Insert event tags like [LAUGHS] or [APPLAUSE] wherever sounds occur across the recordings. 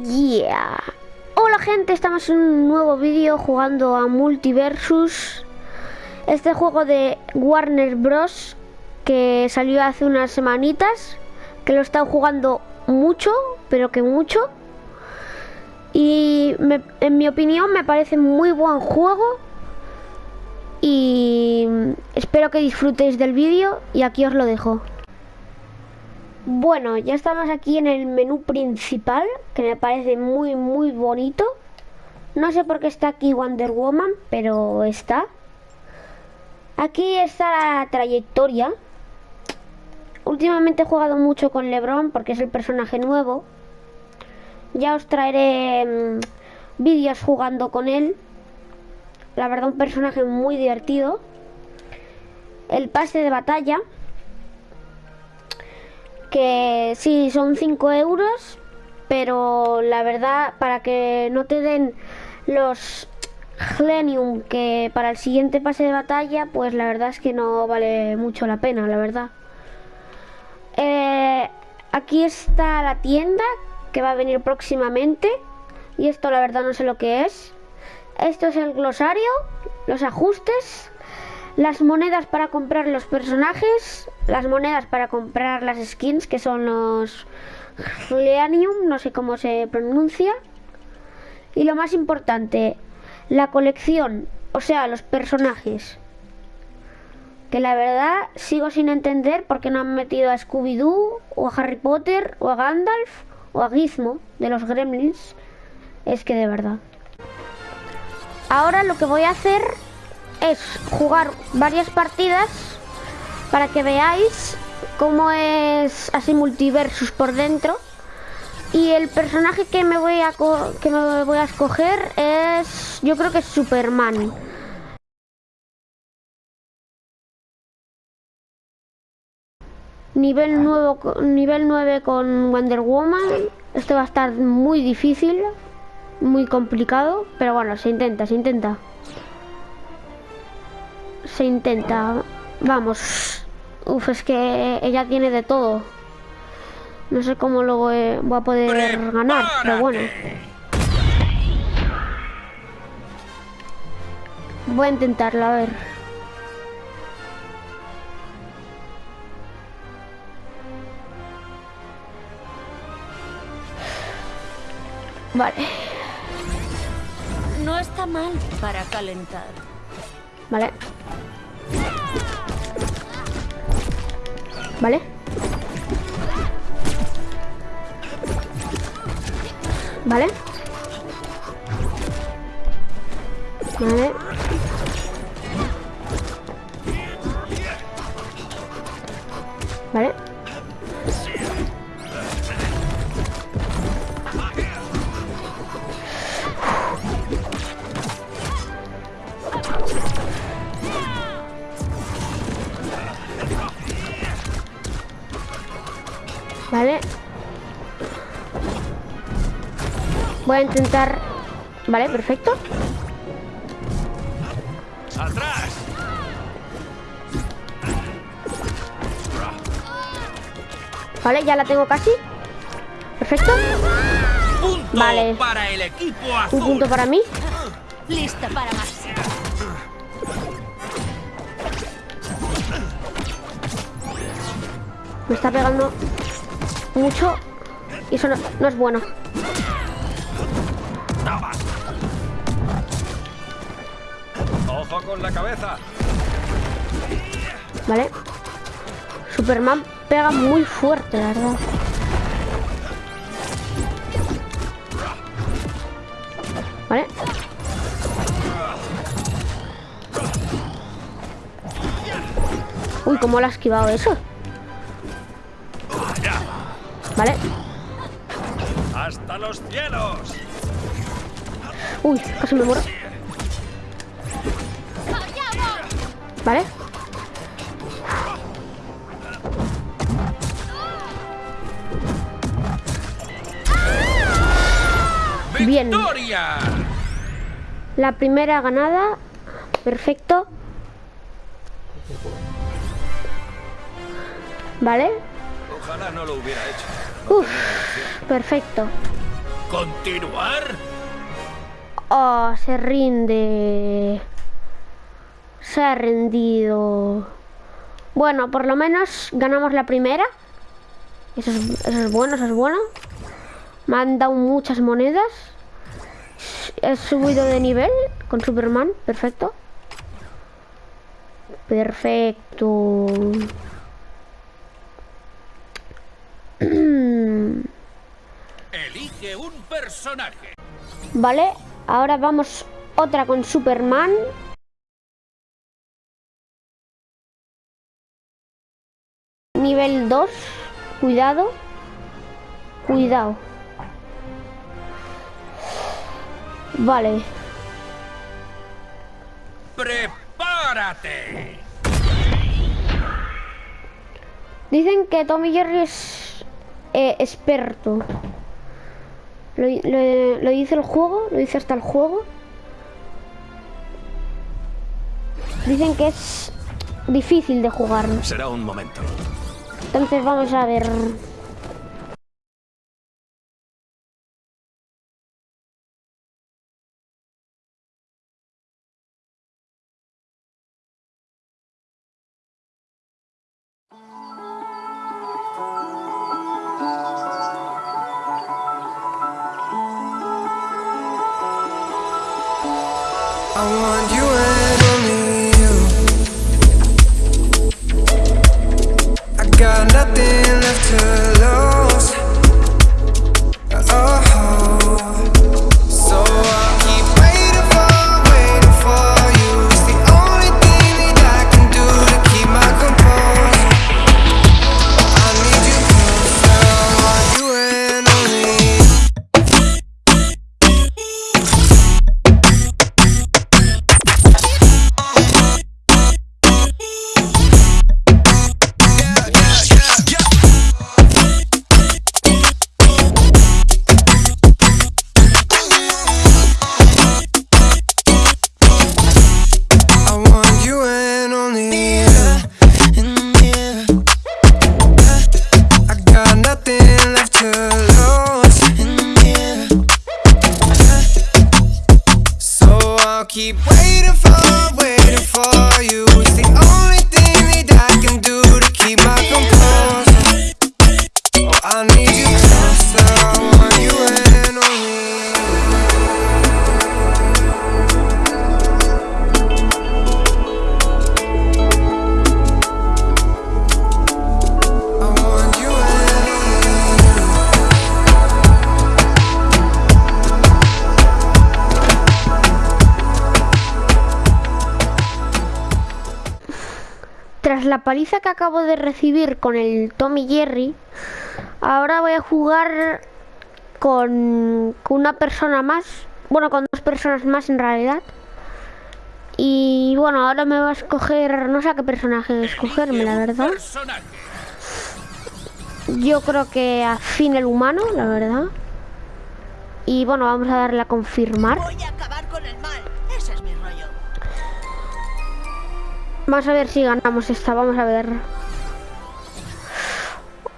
yeah. Hola gente, estamos en un nuevo vídeo jugando a Multiversus. Este juego de Warner Bros. que salió hace unas semanitas. Que lo he estado jugando mucho, pero que mucho. Y en mi opinión me parece muy buen juego. Y espero que disfrutéis del vídeo y aquí os lo dejo. Bueno, ya estamos aquí en el menú principal, que me parece muy muy bonito. No sé por qué está aquí Wonder Woman, pero está. Aquí está la trayectoria. Últimamente he jugado mucho con Lebron porque es el personaje nuevo. Ya os traeré mm, vídeos jugando con él. La verdad un personaje muy divertido. El pase de batalla que sí, son 5 euros, pero la verdad, para que no te den los Glenium que para el siguiente pase de batalla, pues la verdad es que no vale mucho la pena, la verdad. Eh, aquí está la tienda que va a venir próximamente. Y esto la verdad no sé lo que es. Esto es el glosario, los ajustes, las monedas para comprar los personajes, las monedas para comprar las skins, que son los Leanium, no sé cómo se pronuncia. Y lo más importante, la colección, o sea, los personajes. Que la verdad sigo sin entender por qué no han metido a Scooby-Doo, o a Harry Potter, o a Gandalf, o a Gizmo, de los Gremlins. Es que de verdad. Ahora lo que voy a hacer es jugar varias partidas para que veáis cómo es así multiversus por dentro. Y el personaje que me voy a que me voy a escoger es yo creo que es Superman. Nivel nuevo nivel 9 con Wonder Woman. Esto va a estar muy difícil, muy complicado, pero bueno, se intenta, se intenta se intenta. Vamos. Uf, es que ella tiene de todo. No sé cómo lo voy, a poder ganar, pero bueno. Voy a intentarlo, a ver. Vale. No está mal para calentar. ¿Vale? ¿Vale? Vale. Vale. Voy a intentar... Vale, perfecto. ¡Atrás! Vale, ya la tengo casi. Perfecto. vale. para el equipo Un punto para mí. Lista para más. Me está pegando mucho y eso no, es bueno. Ojo con la cabeza. Vale. Superman pega muy fuerte, la verdad. Vale. Uy, ¿cómo le ha esquivado eso? Vale. ¡Hasta los cielos! Uy, casi me muero. Vale. Bien. La primera ganada. Perfecto. Vale. Ojalá no lo hubiera hecho. Uf, perfecto. ¿Continuar? Oh, se rinde. Se ha rendido. Bueno, por lo menos ganamos la primera. Eso es, eso es bueno, eso es bueno. Me han dado muchas monedas. He subido de nivel con Superman. Perfecto. Perfecto. [CLEARS THROAT] Elige un personaje. Vale, ahora vamos otra con Superman. Nivel 2. Cuidado. Cuidado. Vale. ¡Prepárate! Dicen que Tommy Jerry es eh, experto. Lo, lo- lo dice el juego, lo dice hasta el juego. Dicen que es difícil de jugar. Será un momento. Entonces vamos a ver. Got nothing left to lose. La paliza que acabo de recibir con el Tommy Jerry, ahora voy a jugar con, una persona más. Bueno, con dos personas más en realidad. Y bueno, ahora me va a escoger, no sé a qué personaje escogerme, la verdad. Yo creo que a fin el humano, la verdad. Y bueno, vamos a darle a confirmar. Voy a acabar con el mal. Ese es mi. Vamos a ver si ganamos esta, vamos a ver.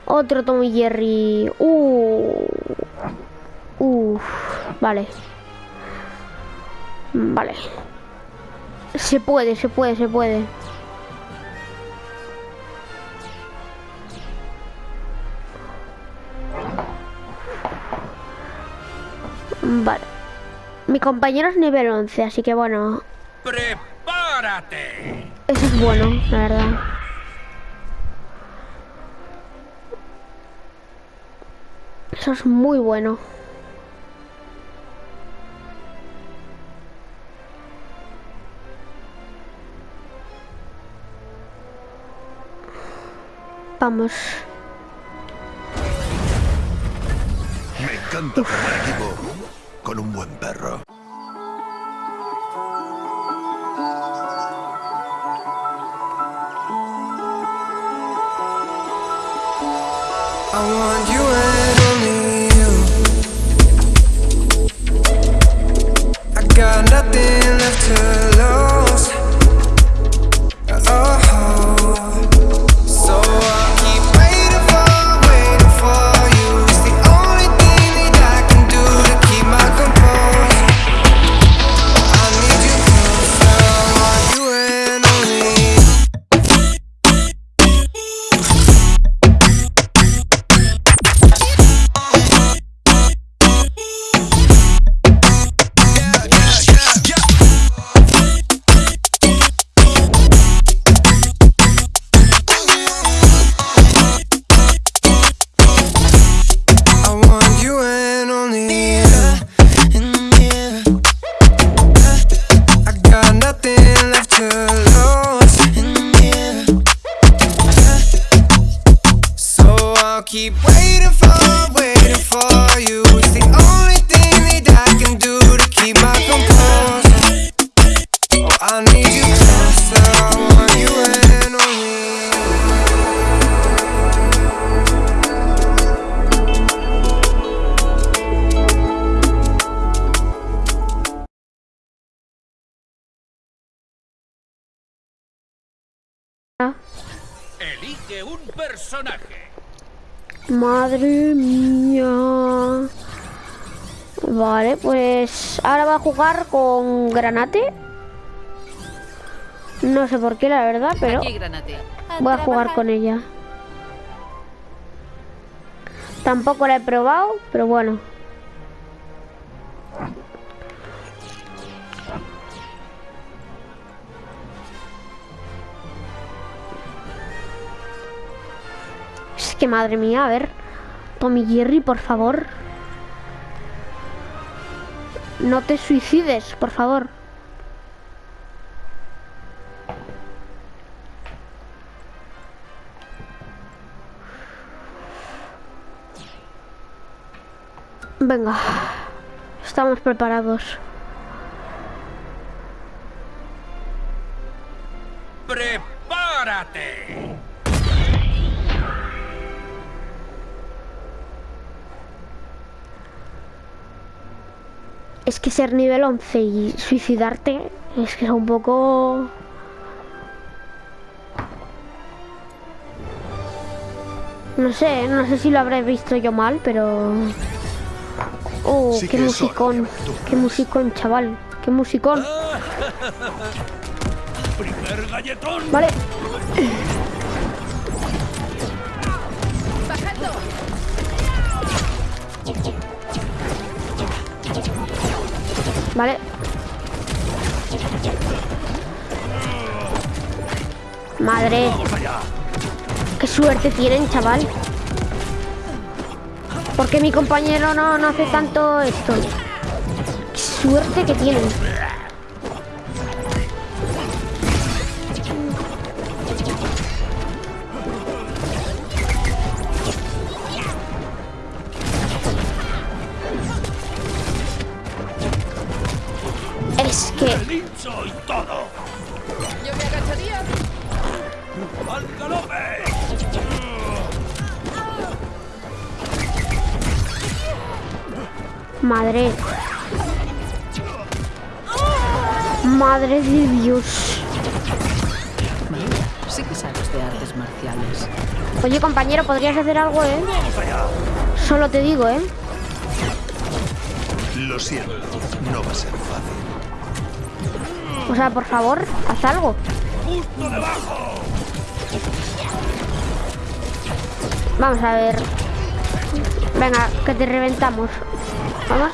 Otro Tommy Jerry. Uh. Uf, vale. Vale. Se puede, se puede, se puede. Vale. Mi compañero es nivel 11, así que bueno, ¡Prepárate! Eso es bueno, la verdad. Eso es muy bueno. Vamos. Me encanta formar equipo con un buen perro. To keep waiting for, waiting for you. It's the only thing that I can do to keep my composure. Oh, I need you closer, I want you in on me. Elige un personaje. Madre mía. Vale, pues ahora va a jugar con Granate. No sé por qué, la verdad, pero voy a jugar con ella. Tampoco la he probado, pero bueno. Madre mía, a ver. Tommy Jerry, por favor. No te suicides, por favor. Venga. Estamos preparados. ¡Prepárate! Es que ser nivel 11 y suicidarte es que es un poco... No sé, no sé si lo habré visto yo mal, pero... Oh, Sí qué musicón, qué musicón, chaval, qué musicón. [LAUGHS] ¡Primer galletón! Vale, vale. Madre, qué suerte tienen, chaval. Porque mi compañero no, no hace tanto esto. Qué suerte que tienen. Yo me agacharía. ¡Al galope! Madre. Madre de Dios. Sí que sabes de artes marciales. Oye, compañero, podrías hacer algo, ¿eh? Solo te digo, ¿eh? Lo siento, no va a ser. O sea, por favor, haz algo. ¡Justo debajo! Vamos a ver. Venga, que te reventamos. Vamos.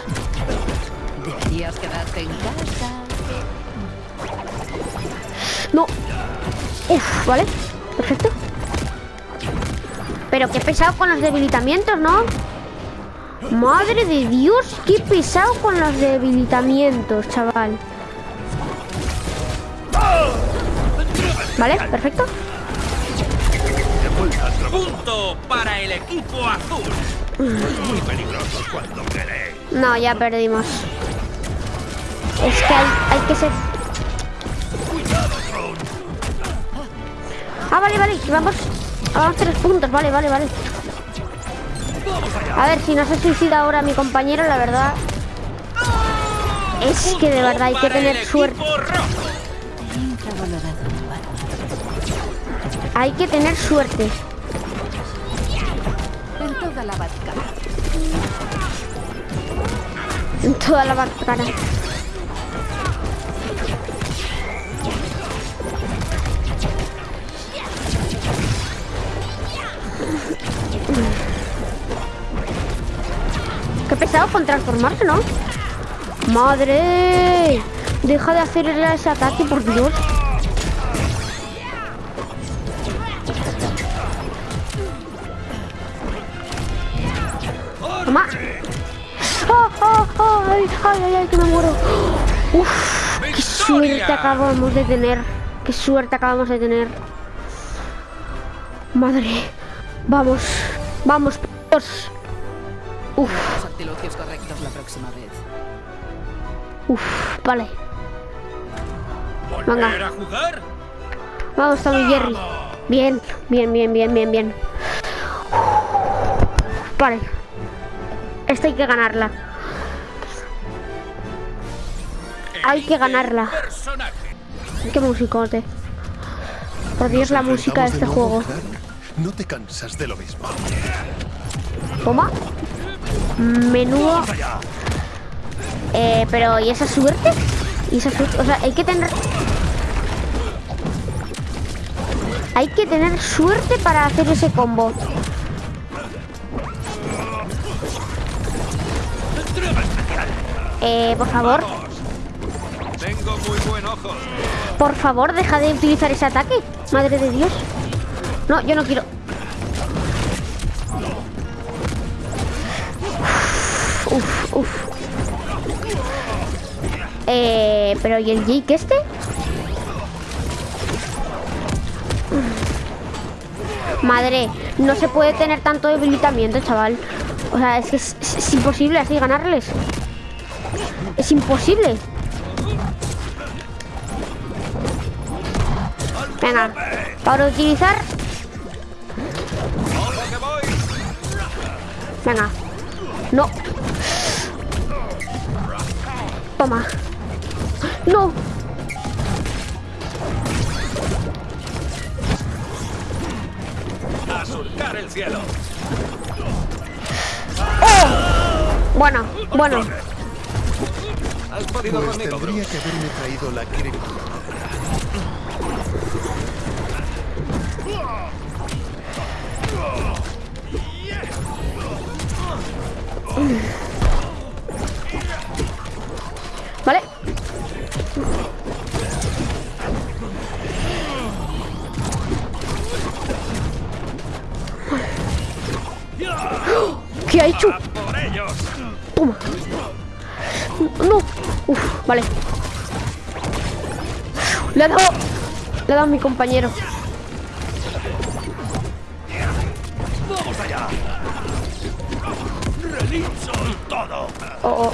Deberías quedarte en casa. No. Uf, vale. Perfecto. Pero qué pesado con los debilitamientos, ¿no? Madre de Dios, qué pesado con los debilitamientos, chaval. Vale, perfecto. ¡Punto para el equipo azul! Muy peligrosos cuando queréis. No, ya perdimos. Es que hay, hay que ser... Ah, vale, vale, vamos... Vamos tres puntos, vale, vale, vale. A ver, si no se suicida ahora mi compañero, la verdad... Es que de verdad hay que tener suerte. Hay que tener suerte. En toda la Batcana. En toda la cara. Qué pesado con transformarse, ¿no? ¡Madre! Deja de hacerle ese ataque, por Dios. Toma. ¡Ah, ah, ah! ¡Ay, ay, ay, ay, que me muero! ¡Uf! ¡Qué suerte acabamos de tener! ¡Qué suerte acabamos de tener! Madre. Vamos. Vamos, p***os. Uf, Los correctos la próxima vez. uf, vale. ¿Volver Venga. a jugar? Vamos, Tommy Jerry. Bien, bien, bien, bien, bien, bien. Vale. Esta hay que ganarla. Hay que ganarla. Qué musicote. Por Dios, la música de este juego. No te cansas de lo mismo. Toma. Menudo. Eh, pero ¿y esa suerte? ¿Y esa suerte? O sea, hay que tener... Hay que tener suerte para hacer ese combo. Eh, por favor, Tengo muy buen ojo. por favor, deja de utilizar ese ataque. Madre de Dios. No, yo no quiero. Uf, uf. Eh, pero ¿y el Jake este? Madre, no se puede tener tanto debilitamiento, chaval. O sea, es que es, es- es imposible así ganarles. Es imposible. Venga, para utilizar. Venga. No. Toma. No. ¡A surcar el cielo! Bueno, bueno. ¿Has podido Pues conmigo, tendría que haberme traído la cripta. ¿Vale? ¿Qué ha hecho? No. Uf, vale. Le ha dado. Le ha dado a mi compañero. ¡Vamos allá! ¡Relincho y todo! Oh, oh.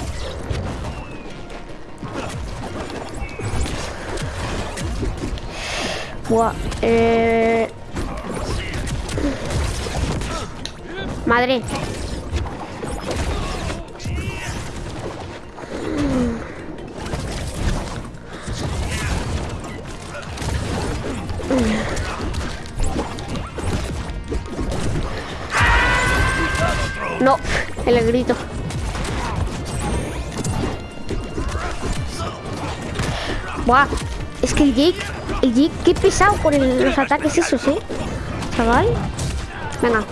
Buah, eh... Madre. No, el grito. Buah, es que el Jake, el Jake, qué pesado con los ataques esos, ¿eh? Chaval. Venga.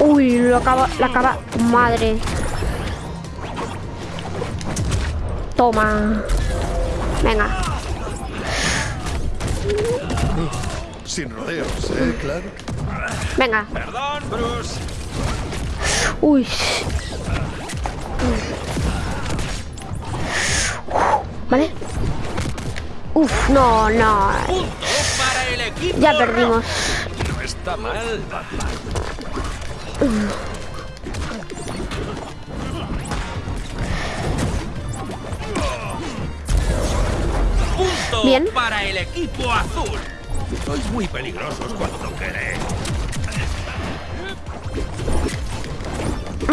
Uy, lo acaba, la acaba. Madre. Toma. Venga. Sin rodeos, ¿eh, claro? Venga. Perdón, Bruce. Uy. Vale. Uf, no, no. Punto para el equipo. Ya perdimos. No está mal, Bien. para el equipo azul. Sois muy peligrosos cuando queréis.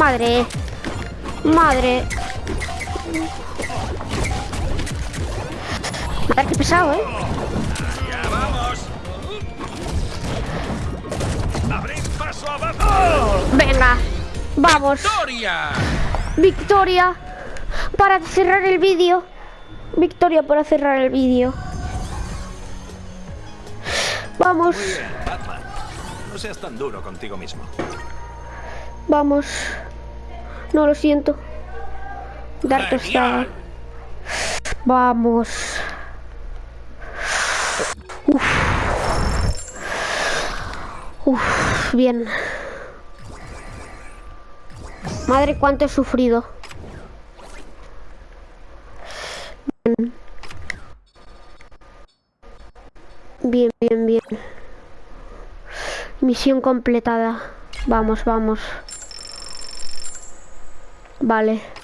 Madre. Madre. Madre, qué pesado, ¿eh? Ya vamos. Abrid paso abajo. Venga. Vamos. ¡Victoria! Victoria. Para cerrar el vídeo. Victoria para cerrar el vídeo. Vamos. Batman, no seas tan duro contigo mismo. Vamos. No, lo siento. Dar tostada. Vamos. Uf. Uf, bien. Madre, cuánto he sufrido. Bien, bien, bien. Misión completada. Vamos, vamos. Vale.